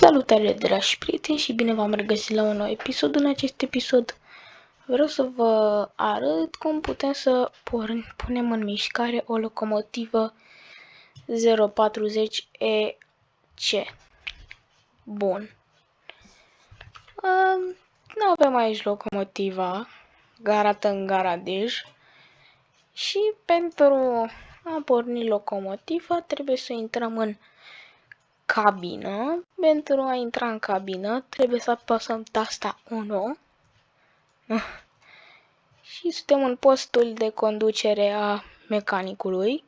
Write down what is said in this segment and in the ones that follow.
Salutare dragi prieteni și bine v-am regăsit la un nou episod. În acest episod vreau să vă arăt cum putem să punem în mișcare o locomotivă 040EC. Bun. Nu avem aici locomotiva garată în garadej și pentru a porni locomotiva trebuie să intrăm în cabină. Pentru a intra în cabină trebuie să apăsăm tasta 1 și suntem în postul de conducere a mecanicului.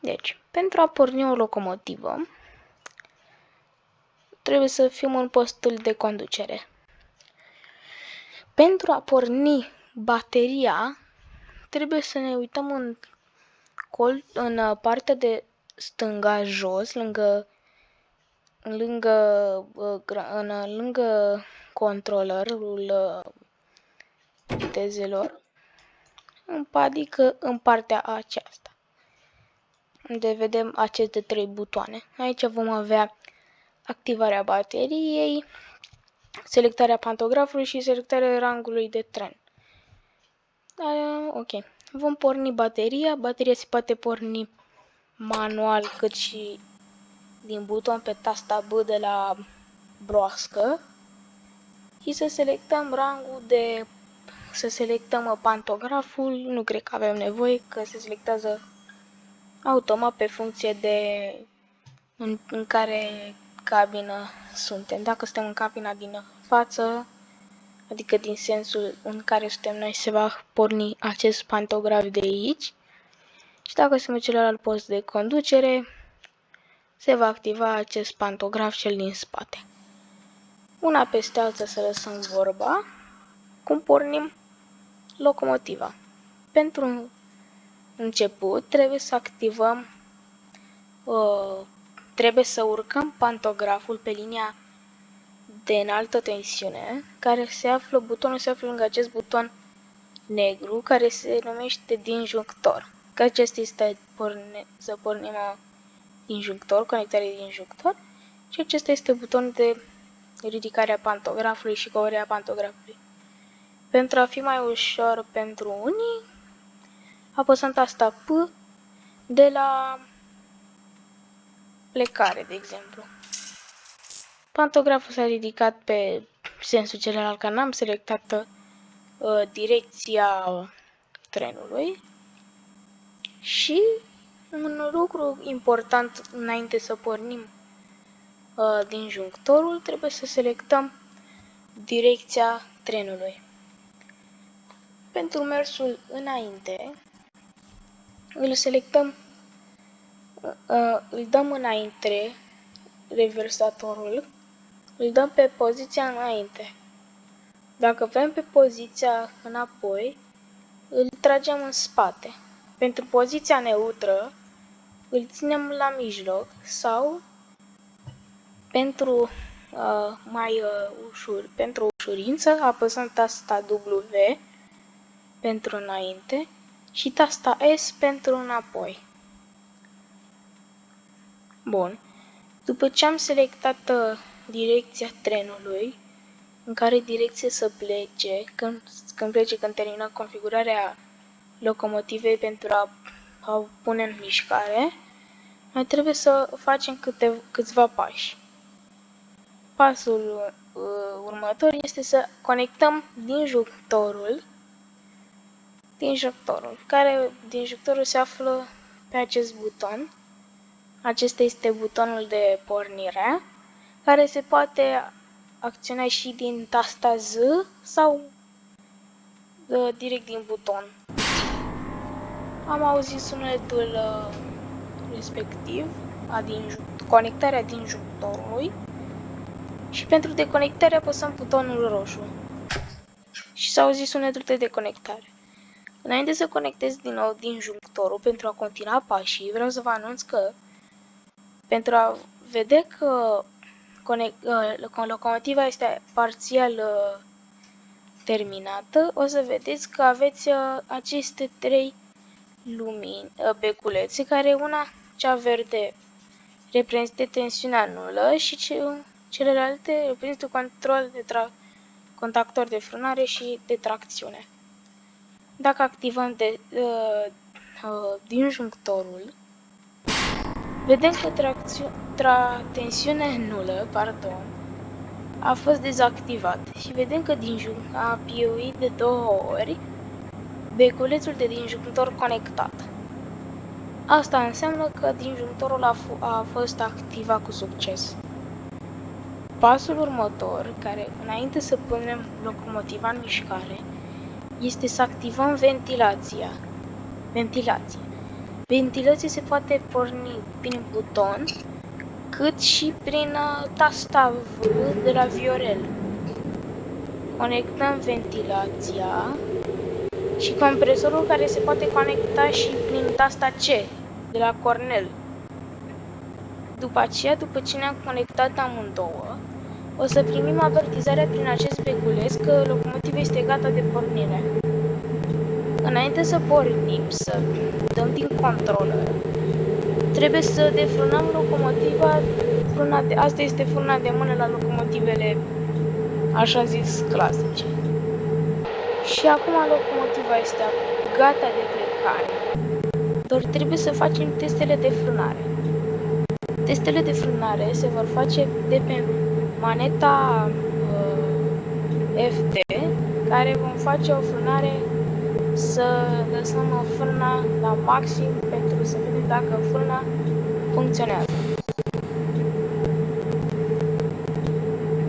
Deci, pentru a porni o locomotivă, trebuie să fim în postul de conducere. Pentru a porni bateria, trebuie să ne uităm în, col, în partea de stânga jos, lângă lângă, în, lângă controlerul vitezelor, adică în partea aceasta, unde vedem aceste trei butoane. Aici vom avea activarea bateriei, selectarea pantografului și selectarea rangului de tren. Da, ok. Vom porni bateria. Bateria se poate porni manual cât și din buton pe tasta B de la broască și să selectăm rangul de să selectăm pantograful, nu cred că avem nevoie că se selectează automat pe funcție de în, în care cabină suntem. Dacă suntem în cabina din față, adică din sensul în care suntem noi, se va porni acest pantograf de aici. Și dacă suntem celălalt post de conducere, se va activa acest pantograf cel din spate. Una peste alta să lăsăm vorba, cum pornim locomotiva. Pentru început trebuie să activăm, uh, trebuie să urcăm pantograful pe linia de înaltă tensiune, care se află, butonul se află lângă acest buton negru, care se numește disjunctor. Că acesta este porne, să pornim injunctor, conectare de injunctor și acesta este butonul de ridicare a pantografului și coborârea pantografului. Pentru a fi mai ușor pentru unii, apăsăm tasta P de la plecare, de exemplu. Pantograful s-a ridicat pe sensul celălalt, că n-am selectat uh, direcția trenului și un lucru important înainte să pornim uh, din junctorul, trebuie să selectăm direcția trenului. Pentru mersul înainte, îl selectăm, uh, îl dăm înainte, reversatorul, îl dăm pe poziția înainte. Dacă vrem pe poziția înapoi, îl tragem în spate. Pentru poziția neutră, îl ținem la mijloc sau pentru uh, mai uh, ușur, pentru ușurință, apăsăm tasta W pentru înainte și tasta S pentru înapoi. Bun. După ce am selectat uh, direcția trenului, în care direcție să plece, când, când plece, când termină configurarea locomotivei pentru a, a pune în mișcare, mai trebuie să facem câte, câțiva pași. Pasul uh, următor este să conectăm dinjunctorul dinjunctorul, care dinjunctorul se află pe acest buton. Acesta este butonul de pornire, care se poate acționa și din tasta Z sau uh, direct din buton. Am auzit sunetul uh, respectiv, din conectarea disjunctorului și pentru deconectare apăsăm butonul roșu și s-a auzit sunetul de deconectare. Înainte să conectez din nou disjunctorul pentru a continua pașii, vreau să vă anunț că pentru a vedea că uh, locomotiva este parțial uh, terminată, o să vedeți că aveți uh, aceste trei lumini, beculețe, care una cea verde reprezintă tensiunea nulă și ce, celelalte reprezintă control de tra- contactor de frânare și de tracțiune. Dacă activăm de, uh, uh, disjunctorul, vedem că tra- tensiunea nulă pardon, a fost dezactivat și vedem că din a piuit de două ori beculețul de disjunctor conectat. Asta înseamnă că disjunctorul a, a fost activat cu succes. Pasul următor, care înainte să punem locomotiva în mișcare, este să activăm ventilația. Ventilație. Ventilația se poate porni prin buton, cât și prin uh, tasta V de la Viorel. Conectăm ventilația și compresorul care se poate conecta și prin tasta C de la Cornell. După aceea, după ce ne-am conectat amândouă, o să primim avertizarea prin acest beculeț că locomotiva este gata de pornire. Înainte să pornim, să dăm din controller, trebuie să defrânăm locomotiva, frâna de, asta este frâna de mână la locomotivele, așa zis, clasice. Și acum locomotiva este gata de plecare, doar trebuie să facem testele de frânare. Testele de frânare se vor face de pe maneta uh, FD, care vom face o frânare să lăsăm frâna la maxim pentru să vedem dacă frâna funcționează.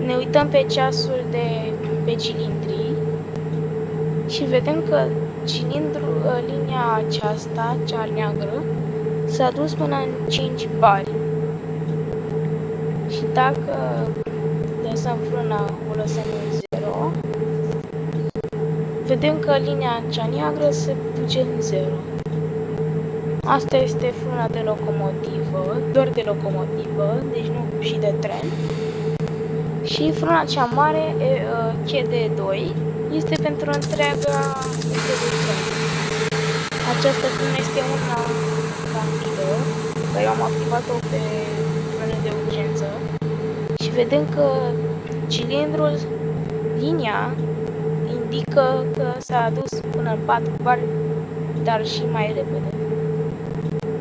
Ne uităm pe ceasul de pe cilindri și vedem că cilindru, ă, linia aceasta, cea neagră, s-a dus până în 5 bari. Și dacă lăsăm frâna, o lăsăm în 0, vedem că linia cea neagră se duce în 0. Asta este frâna de locomotivă, doar de locomotivă, deci nu și de tren. Și frâna cea mare, CD2, este pentru întreaga tren. Această frână este una rapidă, că eu am activat-o pe frână de urgență și vedem că cilindrul, linia, indică că s-a dus până în 4 bar, dar și mai repede.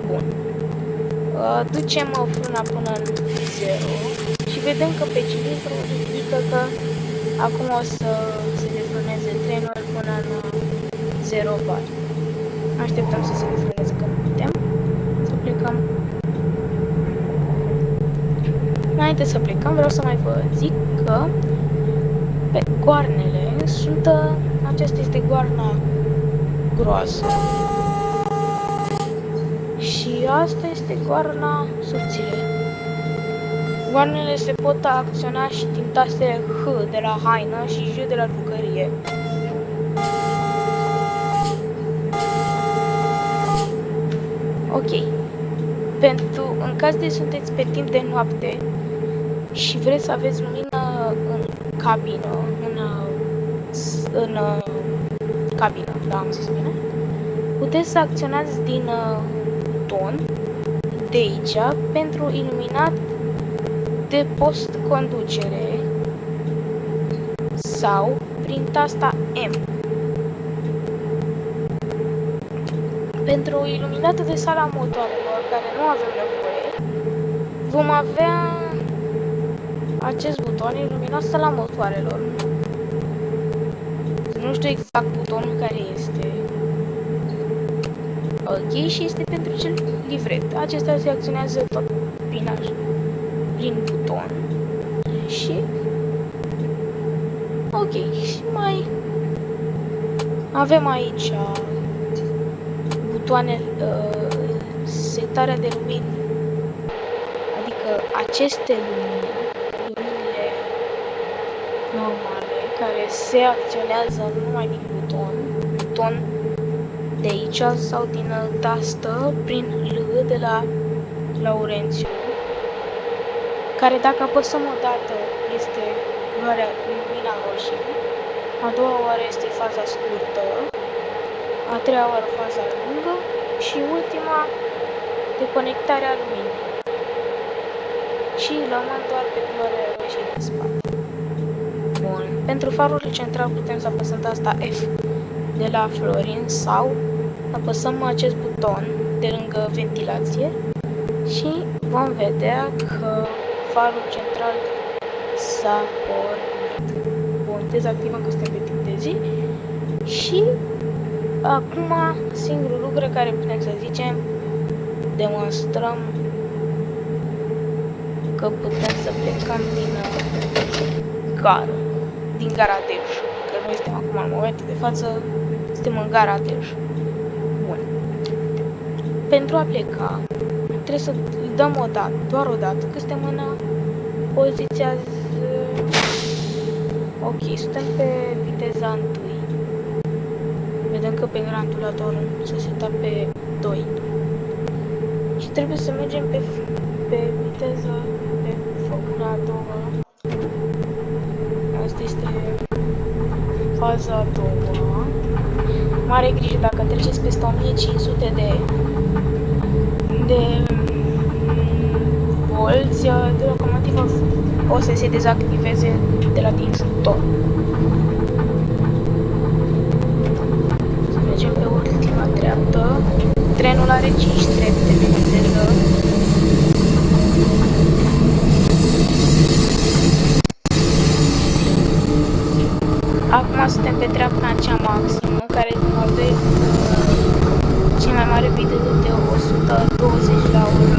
Bun. Uh, ducem frâna până în 0 și vedem că pe cilindru indică că acum o să se defrâneze trenul până în 0 bar. Așteptăm să se defrâneze că putem. Să plecăm. Înainte să plecăm, vreau să mai vă zic că pe goarnele sunt... Aceasta este goarna groasă. Și asta este goarna subțire. Goarnele se pot acționa și din tastele H de la haină și J de la jucărie. Ok. Pentru, în caz de sunteți pe timp de noapte și vreți să aveți lumină în cabină, în, în cabină, da, am zis bine, puteți să acționați din uh, ton de aici pentru iluminat de post conducere sau prin tasta M. Pentru iluminatul de sala motoarelor, care nu avem nevoie, vom avea acest buton iluminat sala motoarelor. Nu știu exact butonul care este. Ok, și este pentru cel livret. Acesta se acționează tot prin, prin buton. Și... Ok, și mai... Avem aici butoane uh, setarea de lumini. Adică aceste lumini, luminile normale, care se acționează numai din buton, buton de aici sau din tastă prin L de la Laurențiu, care dacă apăsăm o dată este luarea lumina roșie, a doua oară este faza scurtă, a treia oară faza lungă și ultima deconectarea luminii. și rămân doar pe culoarea roșie de spate. Bun. Pentru farul central putem să apăsăm asta F de la Florin sau apăsăm acest buton de lângă ventilație și vom vedea că farul central s-a pornit. Bun, dezactivăm că suntem pe timp de zi și acum singurul lucru care putem să zicem demonstrăm că putem să plecăm din uh, gară, din gara Dej, că noi suntem acum în momentul de față, suntem în gara Dej. Bun. Pentru a pleca, trebuie să dăm o dată, doar o dată, că suntem în poziția z... Ok, suntem pe viteza 1. Vedem că pe granulator se seta pe 2. Și trebuie să mergem pe, pe viteza pe focul a doua. Asta este faza a doua. Mare grijă dacă treceți peste 1500 de de volți, de locomotivă o să se dezactiveze de la disjuntor. Să mergem pe ultima treaptă. Trenul are 5 trepte de viteză. Acum suntem pe treapta cea maximă, care are cea mai mare viteză de 120 la oră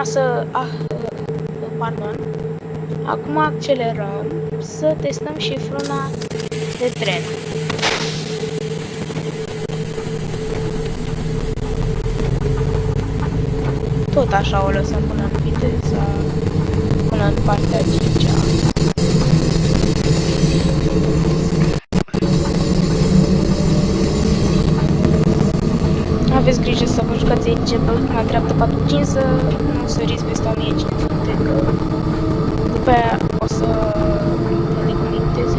Activăm frâna să... Ah, uh, pardon. Acum accelerăm să testăm și frâna de tren. Tot așa o lăsăm până în viteza, până în partea 5 -a. Aveți grijă să vă jucați aici pe ultima treaptă 4-5 să nu săriți peste 1500 că după aia o să deconecteze.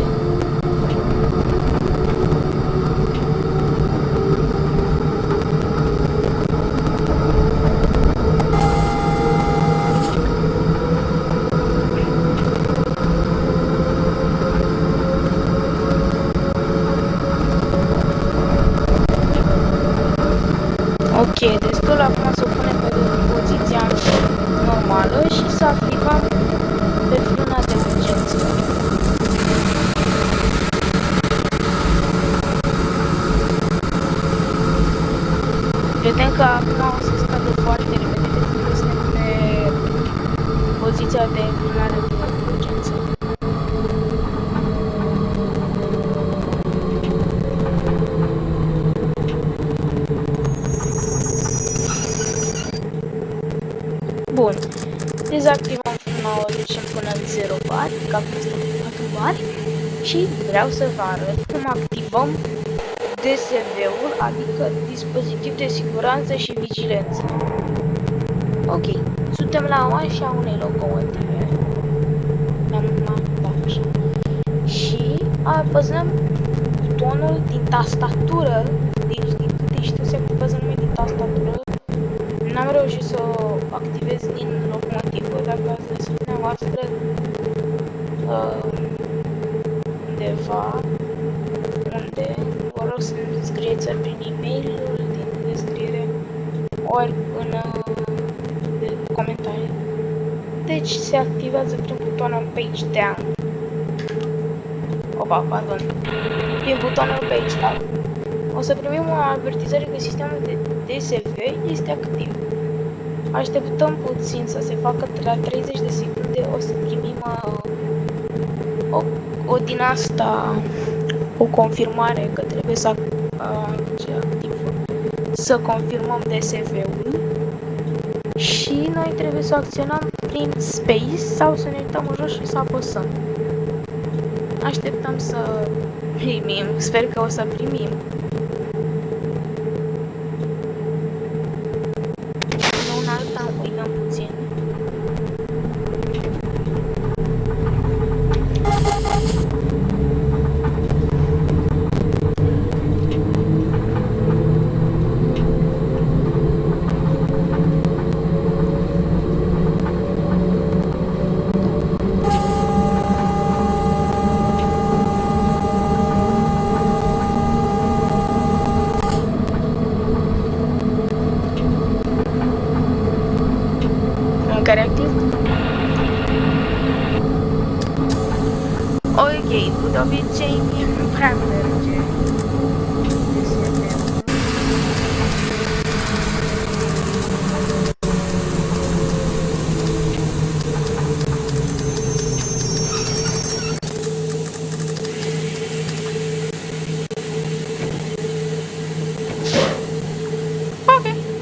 Ok, destul acum să o punem pe poziția normală și să activăm pe frâna de urgență. Vedem că acum o să scadă foarte repede pentru că suntem pe poziția de frânare de urgență. Bun. Dezactivăm frâna, o ducem până în 0 bar, că acum este 4 bar. Și vreau să vă arăt cum activăm DSV-ul, adică dispozitiv de siguranță și vigilență. Ok, suntem la manșa unei locomotive. Am da, așa. Și apăsăm butonul din tastatură, deci din câte știu se activează numai din tastatură. N-am reușit să o activez din locomotivă, dacă ați găsit dumneavoastră uh, undeva unde vă rog să-mi scrieți prin e-mailul din descriere ori în uh, deci se activează prin butonul Page Down. Opa, pardon. Prin butonul Page Up. O să primim o avertizare că sistemul de DSV este activ. Așteptăm puțin să se facă la 30 de secunde, o să primim uh, o, o din asta, o confirmare că trebuie să uh, activ, să confirmăm DSV-ul și noi trebuie să acționăm prin space sau să ne uităm în jos și să apăsăm. Așteptăm să primim, sper că o să primim.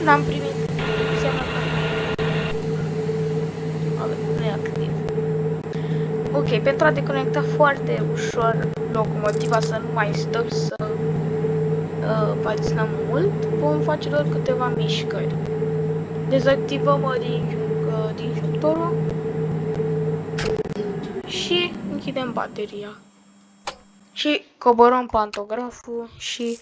N-am primit. Înseamnă că nu e activ. Ok, pentru a deconecta foarte ușor locomotiva să nu mai stăm să uh, patinăm mult, vom face doar câteva mișcări. Dezactivăm uh, din, uh, disjunctorul și închidem bateria. Și coborăm pantograful și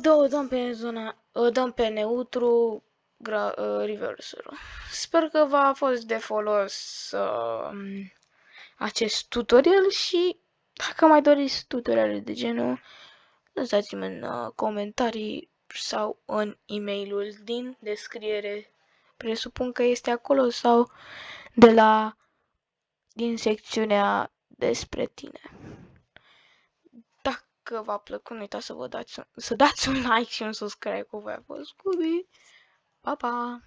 două dăm pe zona dăm pe neutru uh, reverserul. Sper că v-a fost de folos uh, acest tutorial și dacă mai doriți tutoriale de genul, lăsați-mi în uh, comentarii sau în e-mailul din descriere. Presupun că este acolo sau de la din secțiunea despre tine că v-a plăcut, nu uitați să vă dați, să dați un like și un subscribe cu voi a fost Scooby. Bye.